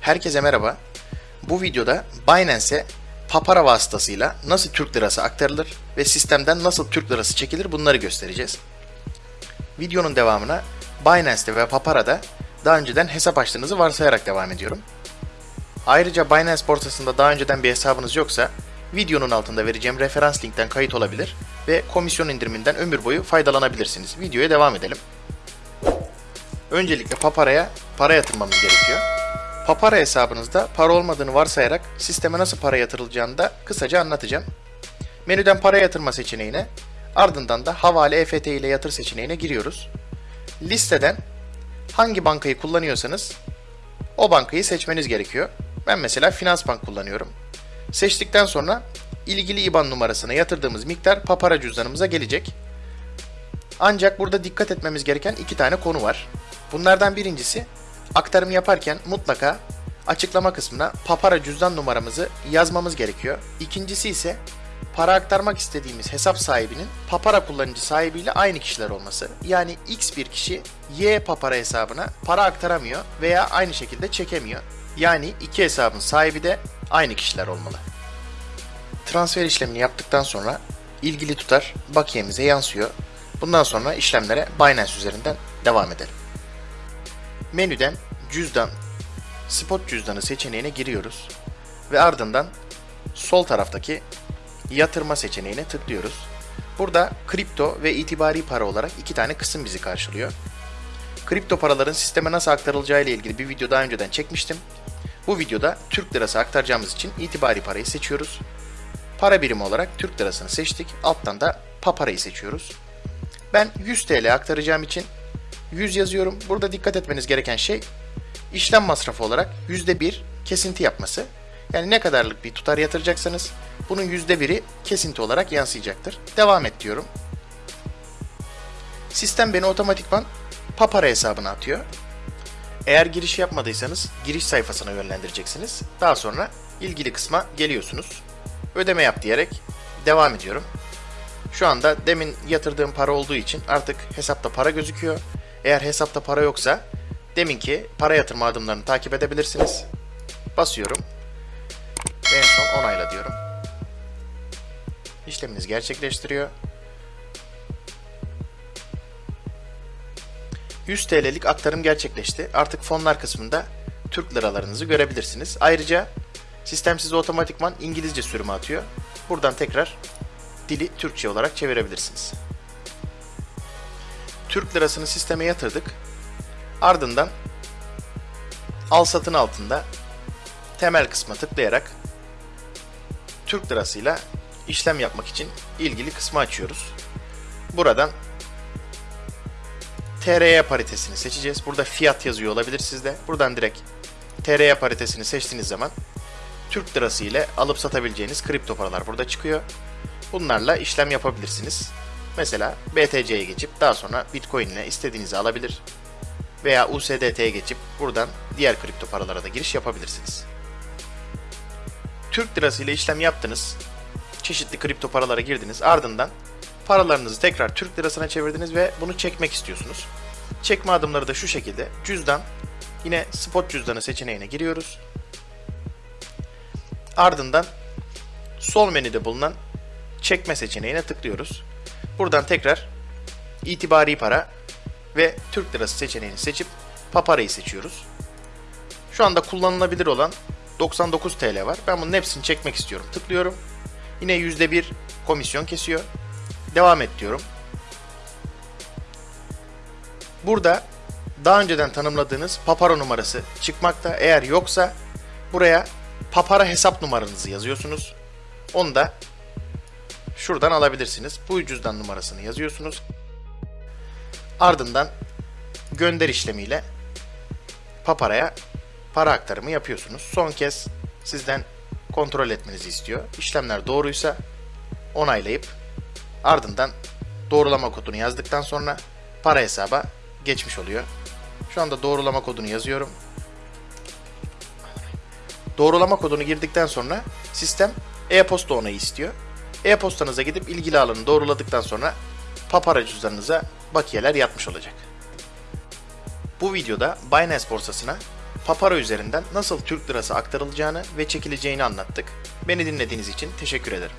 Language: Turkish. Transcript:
Herkese merhaba. Bu videoda Binance'e Papara vasıtasıyla nasıl Türk lirası aktarılır ve sistemden nasıl Türk lirası çekilir bunları göstereceğiz. Videonun devamına Binance'te ve Papara'da daha önceden hesap açtığınızı varsayarak devam ediyorum. Ayrıca Binance borsasında daha önceden bir hesabınız yoksa videonun altında vereceğim referans linkten kayıt olabilir ve komisyon indiriminden ömür boyu faydalanabilirsiniz. Videoya devam edelim. Öncelikle Papara'ya para yatırmamız gerekiyor. Papara hesabınızda para olmadığını varsayarak sisteme nasıl para yatırılacağını da kısaca anlatacağım. Menüden para yatırma seçeneğine, ardından da havale EFT ile yatır seçeneğine giriyoruz. Listeden hangi bankayı kullanıyorsanız o bankayı seçmeniz gerekiyor. Ben mesela Finansbank kullanıyorum. Seçtikten sonra ilgili IBAN numarasına yatırdığımız miktar Papara cüzdanımıza gelecek. Ancak burada dikkat etmemiz gereken iki tane konu var. Bunlardan birincisi aktarım yaparken mutlaka açıklama kısmına Papara cüzdan numaramızı yazmamız gerekiyor. İkincisi ise para aktarmak istediğimiz hesap sahibinin Papara kullanıcı sahibiyle aynı kişiler olması. Yani X bir kişi Y Papara hesabına para aktaramıyor veya aynı şekilde çekemiyor. Yani iki hesabın sahibi de aynı kişiler olmalı. Transfer işlemini yaptıktan sonra ilgili tutar bakiyemize yansıyor. Bundan sonra işlemlere Binance üzerinden devam edelim. Menüden cüzdan, spot cüzdanı seçeneğine giriyoruz ve ardından sol taraftaki yatırma seçeneğine tıklıyoruz. Burada kripto ve itibari para olarak iki tane kısım bizi karşılıyor. Kripto paraların sisteme nasıl aktarılacağı ile ilgili bir video daha önceden çekmiştim. Bu videoda Türk lirası aktaracağımız için itibari parayı seçiyoruz. Para birimi olarak Türk lirasını seçtik. Alttan da paparayı seçiyoruz. Ben 100 TL aktaracağım için 100 yazıyorum. Burada dikkat etmeniz gereken şey işlem masrafı olarak %1 kesinti yapması. Yani ne kadarlık bir tutar yatıracaksanız bunun %1'i kesinti olarak yansıyacaktır. Devam et diyorum. Sistem beni otomatikman Papara hesabına atıyor. Eğer giriş yapmadıysanız giriş sayfasına yönlendireceksiniz. Daha sonra ilgili kısma geliyorsunuz. Ödeme yap diyerek devam ediyorum. Şu anda demin yatırdığım para olduğu için artık hesapta para gözüküyor. Eğer hesapta para yoksa deminki para yatırma adımlarını takip edebilirsiniz. Basıyorum. En son onayla diyorum. İşleminiz gerçekleştiriyor. 100 TL'lik aktarım gerçekleşti. Artık fonlar kısmında Türk liralarınızı görebilirsiniz. Ayrıca sistem size otomatikman İngilizce sürümü atıyor. Buradan tekrar dili Türkçe olarak çevirebilirsiniz. Türk lirasını sisteme yatırdık. Ardından al satın altında temel kısma tıklayarak Türk lirasıyla işlem yapmak için ilgili kısmı açıyoruz. Buradan TRY paritesini seçeceğiz. Burada fiyat yazıyor olabilir sizde. Buradan direkt TRY paritesini seçtiğiniz zaman Türk lirası ile alıp satabileceğiniz kripto paralar burada çıkıyor. Bunlarla işlem yapabilirsiniz. Mesela BTC'ye geçip daha sonra Bitcoin ile istediğinizi alabilir. Veya USDT'ye geçip buradan diğer kripto paralara da giriş yapabilirsiniz. Türk lirası ile işlem yaptınız. Çeşitli kripto paralara girdiniz. Ardından paralarınızı tekrar Türk lirasına çevirdiniz ve bunu çekmek istiyorsunuz. Çekme adımları da şu şekilde. Cüzdan, yine spot cüzdanı seçeneğine giriyoruz. Ardından sol menüde bulunan çekme seçeneğine tıklıyoruz. Buradan tekrar itibari para ve Türk lirası seçeneğini seçip paparayı seçiyoruz. Şu anda kullanılabilir olan 99 TL var. Ben bunun hepsini çekmek istiyorum. Tıklıyorum. Yine %1 komisyon kesiyor. Devam et diyorum. Burada daha önceden tanımladığınız papara numarası çıkmakta. Eğer yoksa buraya papara hesap numaranızı yazıyorsunuz. Onu da şuradan alabilirsiniz. Bu cüzdan numarasını yazıyorsunuz. Ardından gönder işlemiyle paparaya para aktarımı yapıyorsunuz. Son kez sizden kontrol etmenizi istiyor. İşlemler doğruysa onaylayıp ardından doğrulama kodunu yazdıktan sonra para hesaba geçmiş oluyor. Şu anda doğrulama kodunu yazıyorum. Doğrulama kodunu girdikten sonra sistem e-posta onayı istiyor. E-postanıza gidip ilgili alanı doğruladıktan sonra papara cüzdanınıza bakiyeler yatmış olacak. Bu videoda Binance borsasına Papara üzerinden nasıl Türk lirası aktarılacağını ve çekileceğini anlattık. Beni dinlediğiniz için teşekkür ederim.